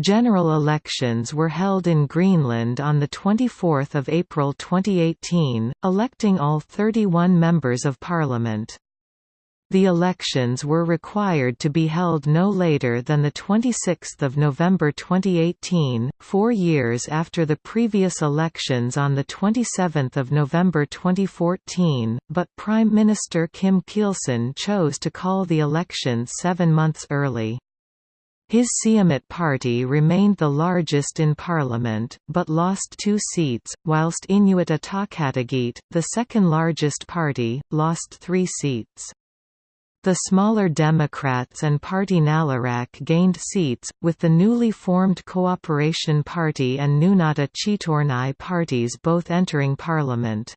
General elections were held in Greenland on 24 April 2018, electing all 31 members of parliament. The elections were required to be held no later than 26 November 2018, four years after the previous elections on 27 November 2014, but Prime Minister Kim Kielsen chose to call the elections seven months early. His Siumut party remained the largest in parliament, but lost two seats, whilst Inuit Ataqatigiit, the second largest party, lost three seats. The smaller Democrats and Party Naleraq gained seats, with the newly formed Cooperation Party and Nunatta Qitornai parties both entering parliament.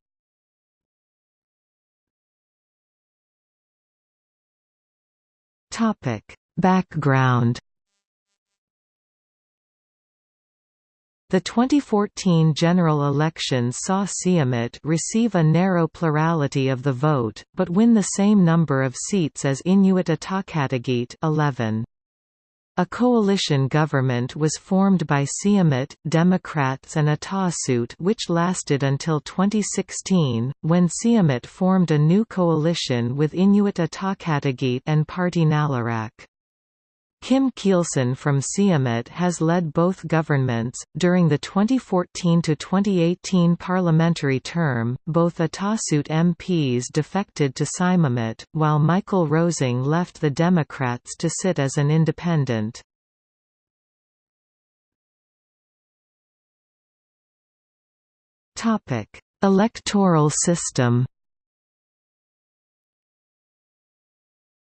Background The 2014 general election saw Siumut receive a narrow plurality of the vote, but win the same number of seats as Inuit Ataqatigiit 11. A coalition government was formed by Siumut, Democrats and Atassut which lasted until 2016, when Siumut formed a new coalition with Inuit Ataqatigiit and Party Naleraq. Kim Kielsen from Siumut has led both governments. During the 2014 to 2018 parliamentary term, both Atassut MPs defected to Siumut, while Michael Rosing left the Democrats to sit as an independent. Topic: Electoral system.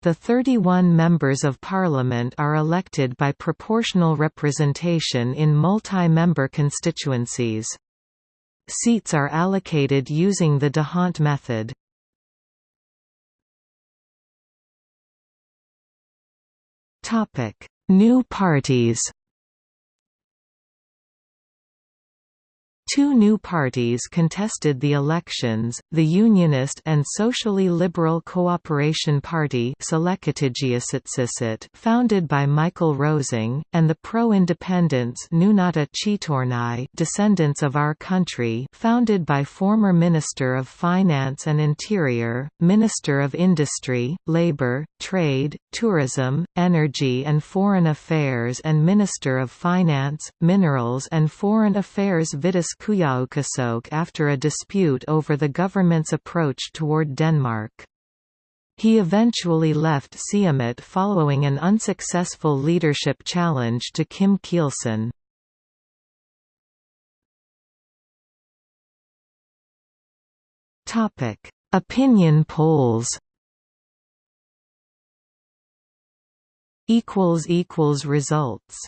The 31 members of parliament are elected by proportional representation in multi-member constituencies. Seats are allocated using the D'Hondt method. New parties Two new parties contested the elections, the Unionist and Socially Liberal Cooperation Party founded by Michael Rosing, and the pro-independence Nunatta Qitornai Descendants of Our Country founded by former Minister of Finance and Interior, Minister of Industry, Labour, Trade, Tourism, Energy and Foreign Affairs and Minister of Finance, Minerals and Foreign Affairs Vitus Qujaukitsoq after a dispute over the government's approach toward Denmark. He eventually left Siumut following an unsuccessful leadership challenge to Kim Kielsen. Opinion polls Equals equals Results